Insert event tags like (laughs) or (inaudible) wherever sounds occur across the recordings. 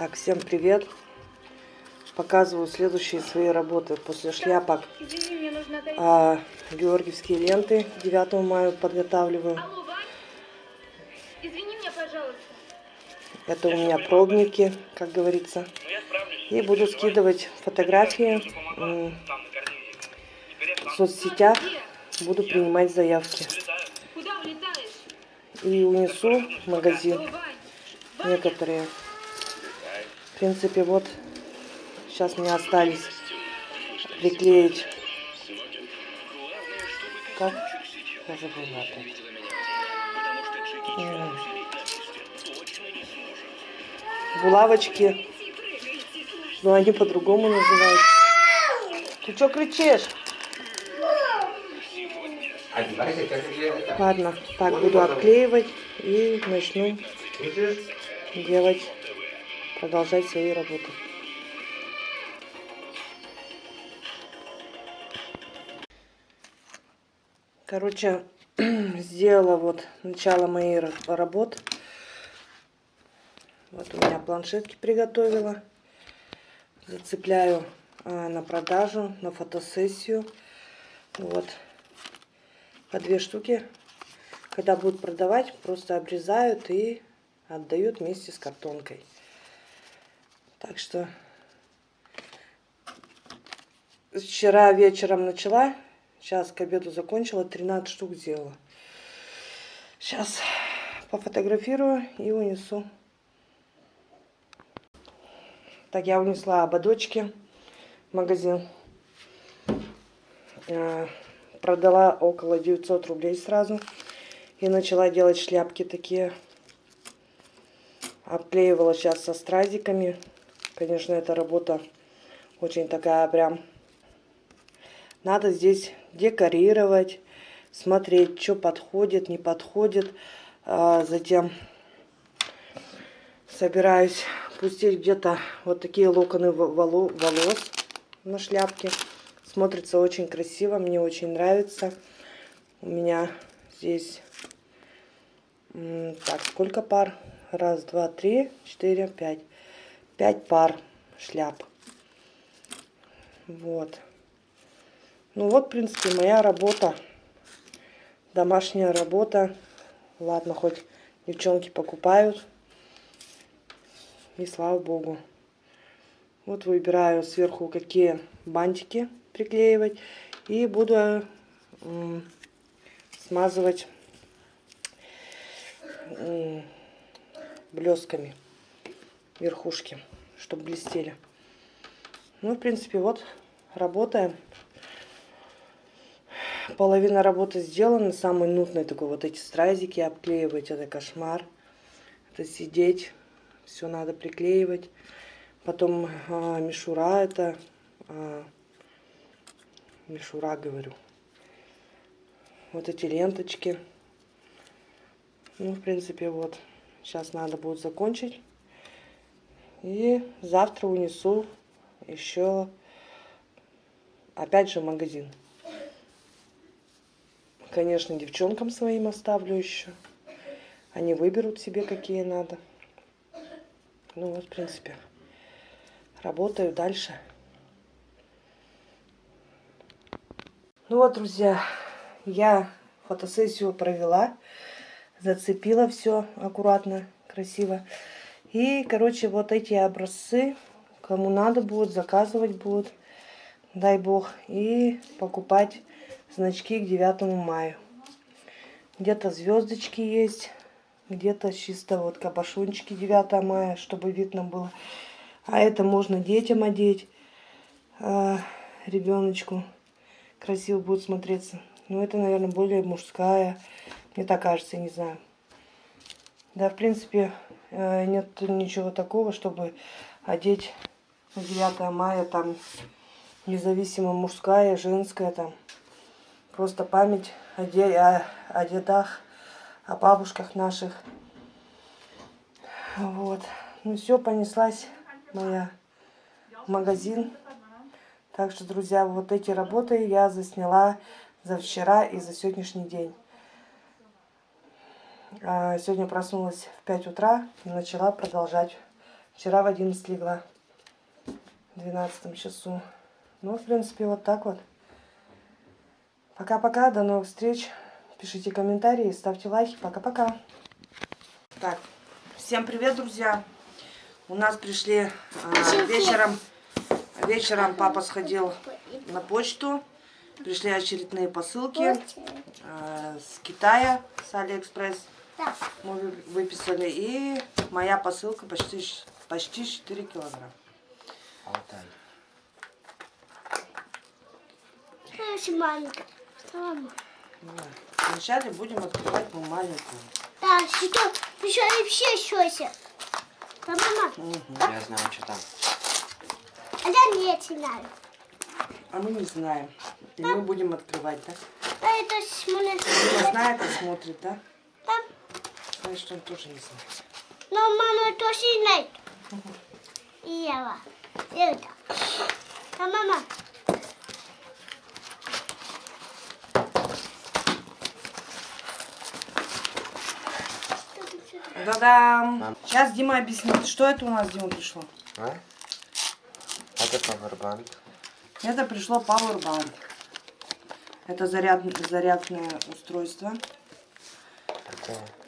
Так, всем привет! Показываю следующие свои работы после шляпок. А, георгиевские ленты 9 мая подготавливаю. Алло, Вань? Извини меня, пожалуйста. Это у меня пробники, как говорится. И буду скидывать фотографии в соцсетях. Буду принимать заявки. Куда улетаешь? И унесу в магазин некоторые. В принципе, вот сейчас мне остались приклеить. Как? Я забыла. Булавочки. Но они по-другому называются. Ты что кричишь? Ладно, так буду обклеивать и начну делать, продолжать свои работы. Короче, (clears throat) сделала вот начало моей ра- работы. Вот у меня планшетки приготовила. Зацепляю а, на продажу, на фотосессию. Вот. По две штуки. Когда будут продавать, просто обрезают и отдают вместе с картонкой. Так что вчера вечером начала, сейчас к обеду закончила, 13 штук сделала. Сейчас пофотографирую и унесу. Так, я унесла ободочки в магазин. Э, Продала около 900 рублей сразу. И начала делать шляпки такие. Обклеивала сейчас со стразиками. Конечно, эта работа очень такая прям... Надо здесь декорировать, смотреть, что подходит, не подходит. А затем собираюсь пустить где-то вот такие локоны во- воло- волос на шляпке. Смотрится очень красиво, мне очень нравится. У меня здесь, так, сколько пар? Раз, два, три, четыре, пять. Пять пар шляп. Вот. Ну вот, в принципе, моя работа. Домашняя работа. Ладно, хоть девчонки покупают. И слава богу. Вот выбираю сверху, какие бантики приклеивать. И буду смазывать блесками верхушки, чтобы блестели. Ну, в принципе, вот работаем. Половина работы сделана. Самый нудный такой вот эти стразики обклеивать. Это кошмар. Это сидеть. Все надо приклеивать. Потом а, мишура это. а, мишура, говорю. Вот эти ленточки. Ну, в принципе, вот. Сейчас надо будет закончить. И завтра унесу еще опять же магазин. Конечно, девчонкам своим оставлю еще. Они выберут себе, какие надо. Ну вот, в принципе, работаю дальше. Ну вот, друзья, я фотосессию провела. Зацепила все аккуратно, красиво. И, короче, вот эти образцы, кому надо будет, заказывать будут, дай бог, и покупать значки к 9 мая. Где-то звездочки есть, где-то чисто вот кабошончики 9 мая, чтобы видно было. А это можно детям одеть, а, ребеночку. Красиво будет смотреться. Но это, наверное, более мужская. Мне так кажется, не знаю. Да, в принципе, нет ничего такого, чтобы одеть на 9 мая там независимо мужская, женская там. Просто память о, де- о, о дедах, о бабушках наших. Вот. Ну все, понеслась моя магазин. Так что, друзья, вот эти работы я засняла за вчера и за сегодняшний день. А, Сегодня проснулась в 5 утра и начала продолжать Вчера в 11 легла. В 12 часу. Ну, в принципе, вот так вот. Пока-пока, до новых встреч. Пишите комментарии, ставьте лайки. Пока-пока. Так, всем привет, друзья. У нас пришли а, вечером. Вечером папа сходил на почту. Пришли очередные посылки а, с Китая, с Алиэкспресс. Мы вы- выписали. И моя посылка почти, почти 4 килограмм. Алтай. Очень маленькая. Да. Вначале будем открывать мы маленькую. Да, что? Еще и все щеся. Да, мама. Я знаю, что там. А я не знаю. А мы не знаем. И мы будем открывать, да? А это смотри. Дима знает и смотрит, да? Да. Значит, он тоже не знает. Но мама тоже знает. И я. Это. Да, мама. Да-дам! Сейчас Дима объяснит, что это у нас, Дима, пришло. А? Это павербанк. Это пришло Powerbank. Это заряд, зарядное устройство. Это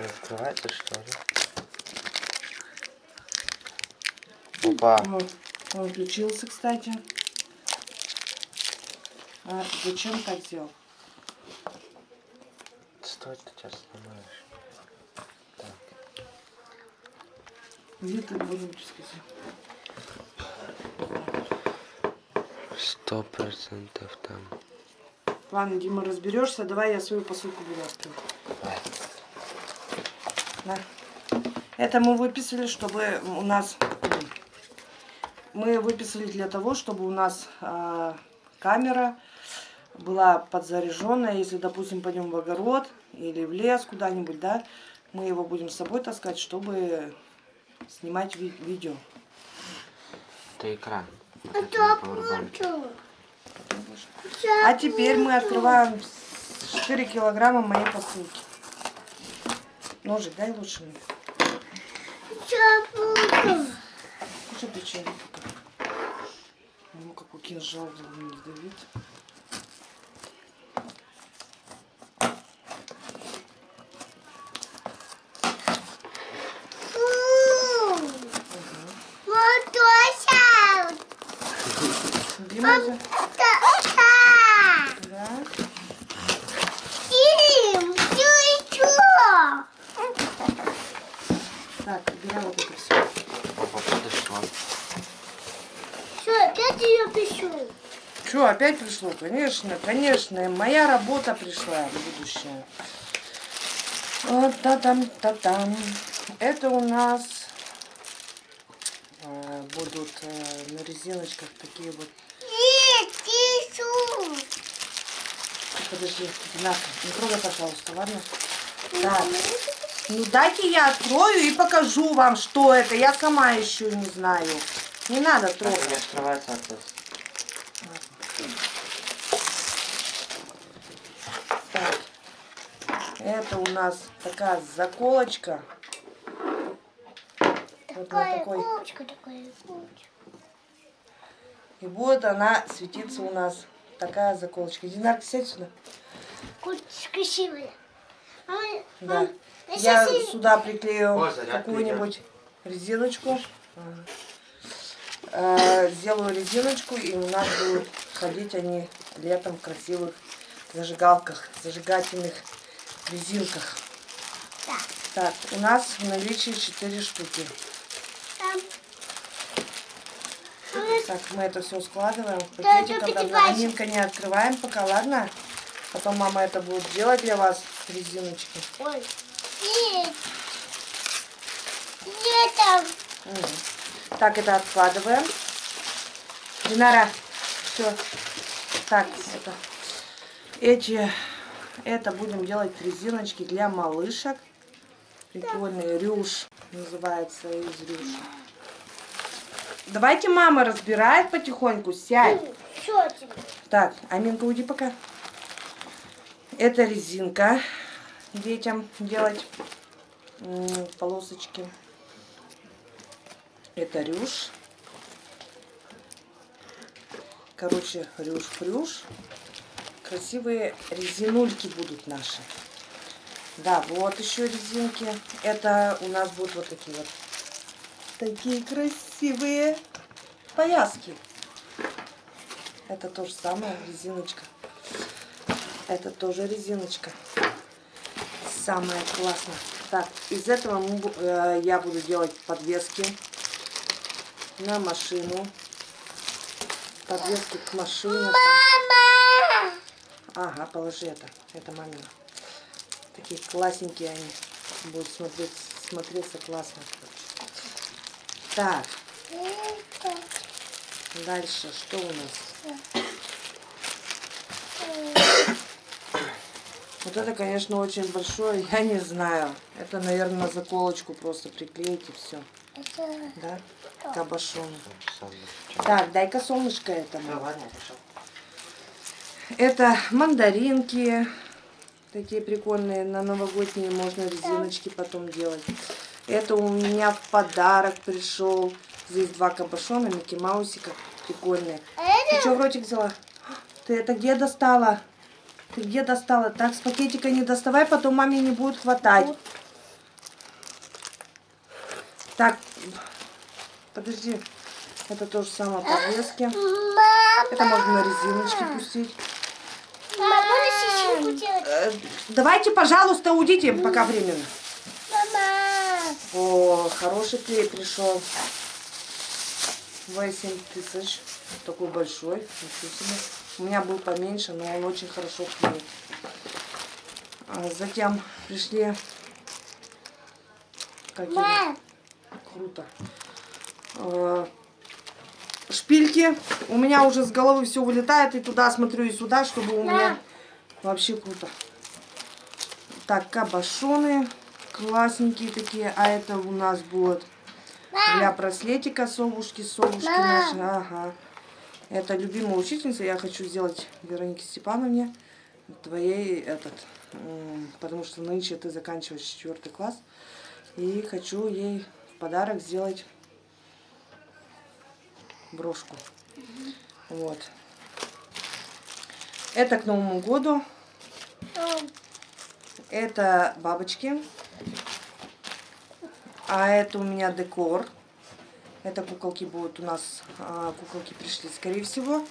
он открывается, что ли? Опа. Вот. Он включился, кстати. А зачем сделал? Стой, ты сейчас снимаешь. Так. Где ты будем? Сто процентов там. Ладно, Дима, разберешься. Давай я свою посылку буду открывать. Да. Это мы выписали, чтобы у нас... Мы выписали для того, чтобы у нас а, камера была подзаряженная. Если, допустим, пойдем в огород или в лес куда-нибудь, да, мы его будем с собой таскать, чтобы снимать ви- видео. Это экран. А теперь мы открываем 4 килограмма моей посылки. Ножик дай лучше мне. Буду. Кушай печенье. Ну, какой кинжал не сдавит. Вот тоже. Дима, за- Да. Это все. Опа, подошло. Что, опять ее пишу? Что, опять пришло? Конечно, конечно. Моя работа пришла в будущее. Вот та-там, та-там. Это у нас э, будут э, на резиночках такие вот. Нет, пишу. Подожди, на, не трогай, пожалуйста, ладно? Так. Ну дайте я открою и покажу вам, что это. Я сама еще не знаю. Не надо Это трогать. не открывается от нас. Так. Это у нас такая заколочка. Вот Такая такой. кучка, такая кучка. И будет она светиться у нас. Такая заколочка. Динарка, сядь сюда. Кучка красивая. А, Да. Мам, Я сюда приклею какую-нибудь резиночку. Э, Сделаю резиночку, и у нас будут ходить они летом в красивых зажигалках, зажигательных резинках. Так, у нас в наличии 4 штуки. Так, мы это все складываем пакетик. пятипачек. Аминка не открываем пока, ладно? Потом мама это будет делать для вас, резиночки. Ой. Нет. Нет там. Мгм. Так, это откладываем. Динара, все. Так, это. Эти, это будем делать резиночки для малышек. Прикольный рюш называется из рюша. Давайте мама разбирает потихоньку, сядь. Так, Аминка, уйди пока. Это резинка детям делать полосочки. Это рюш. Короче, рюш-прюш. Красивые резинульки будут наши. Да, вот еще резинки. Это у нас будут вот такие вот. Такие красивые повязки. Это то же самое, резиночка. Это тоже резиночка. Самое классное. Так, из этого э, я буду делать подвески на машину. Подвески к машине. Мама! Ага, положи это. Это мамина. Такие классненькие они. Будут смотреть, смотреться классно. Так, дальше что у нас? Вот это, конечно, очень большое, я не знаю. Это, наверное, на заколочку просто приклеить и все. Да? Кабашон. Сам Так, дай-ка солнышко этому. Это мандаринки. Такие прикольные. На новогодние можно резиночки потом делать. Это у меня в подарок пришел. Здесь два кабашона, Микки Маусика. Прикольные. Ты что в ротик взяла? Ты это где достала? Ты где достала? Так, с пакетика не доставай, потом маме не будет хватать. Так, подожди. Это то же самое подвески. Мама! Это можно на резиночке пустить. Мама, делать? Э, Давайте, пожалуйста, уйдите пока временно. Мама! О, хороший клей пришел. 8 тысяч. Такой большой. Ничего себе. У меня был поменьше, но он очень хорошо клеит. А затем пришли... Какие? Круто. Э, Шпильки. У меня уже с головы все вылетает. И туда смотрю, и сюда, чтобы у меня... Вообще круто. Так, кабашоны. Классненькие такие. А это у нас будет для браслетика совушки. Совушки наши. Ага. Это любимая учительница. Я хочу сделать Веронике Степановне твоей этот. Потому что нынче ты заканчиваешь четвертый класс. И хочу ей в подарок сделать брошку. Вот. Это к Новому году. Это бабочки. А это у меня декор. Это куколки будут у нас. а, куколки пришли, скорее всего.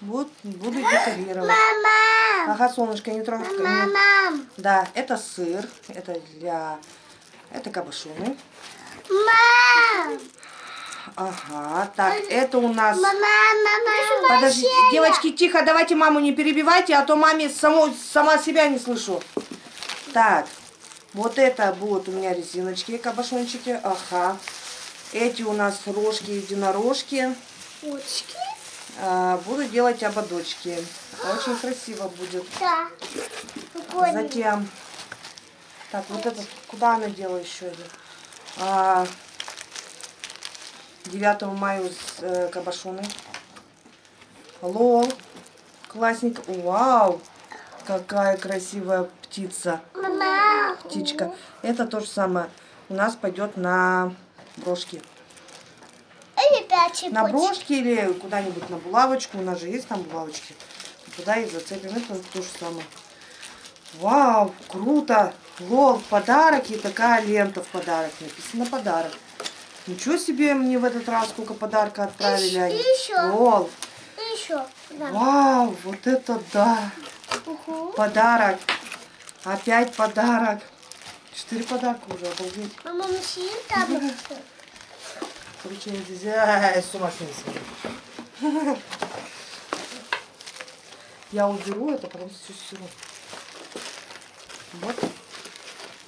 Вот, буду декорировать. Мама! Ага, солнышко, не трогай. Мама! Да, это сыр. Это для... Это кабашоны. Мама! Ага, так, это у нас... Мама! Мама! Подожди, девочки, тихо, давайте маму не перебивайте, а то маме само, сама себя не слышу. Так, вот это будут у меня резиночки, кабашончики. Ага. Эти у нас рожки, единорожки. Очки? А, буду делать ободочки. Очень красиво будет. Да. Затем... Так, вот это... Куда она делала еще? А, 9 мая с э, кабашоны. Лол. Классненько. Вау! Какая красивая птица. Мама! Птичка. Это то же самое. У нас пойдет на брошки. На брошки или куда-нибудь на булавочку. У нас же есть там булавочки. Туда их зацепим. Это то же самое. Вау, круто. Лол, подарок и такая лента в подарок. Написано подарок. Ничего себе мне в этот раз сколько подарка отправили они. еще. Лол, И еще. Да. вау, вот это да. Угу. Подарок. Опять подарок. Четыре подарка уже, обалдеть. Мама, мы съедим таблетку? Короче, я здесь ай, с ума сойти. Я уберу это, потом все стиру. Вот.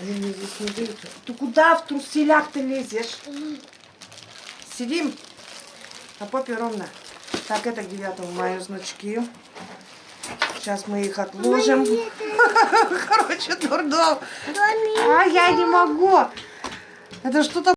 Они мне здесь не дают. Ты куда в труселях ты лезешь? Сидим. На попе ровно. Так, это к 9 мая значки. Сейчас мы их отложим. (laughs) Короче, дурдом. А я не могу. Это что-то